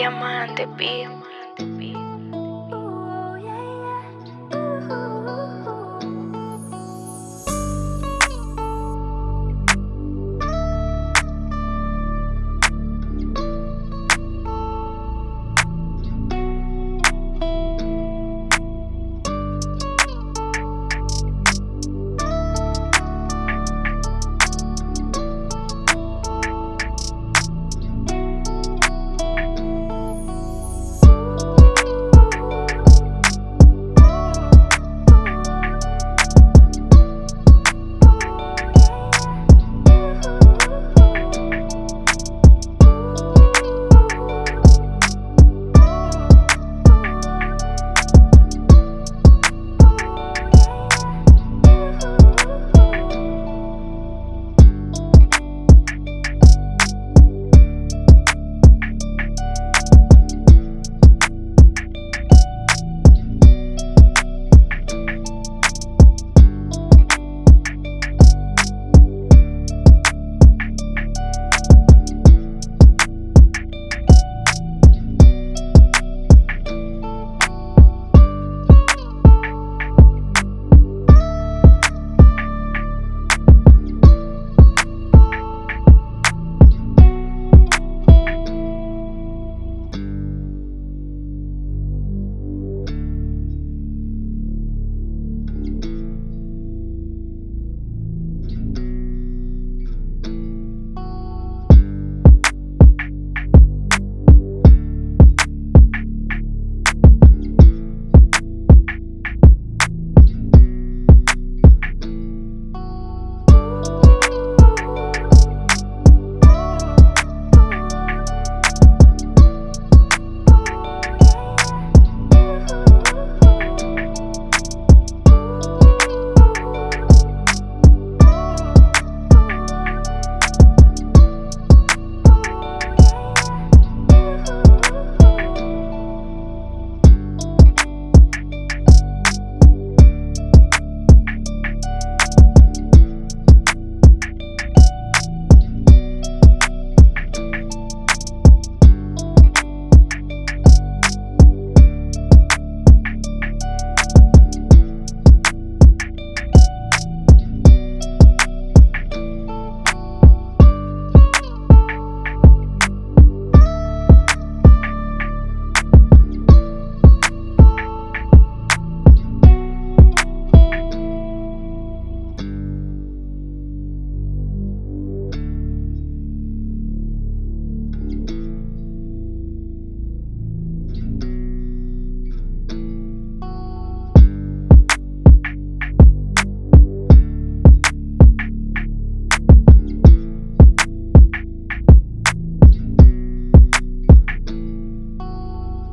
Diamante, pido.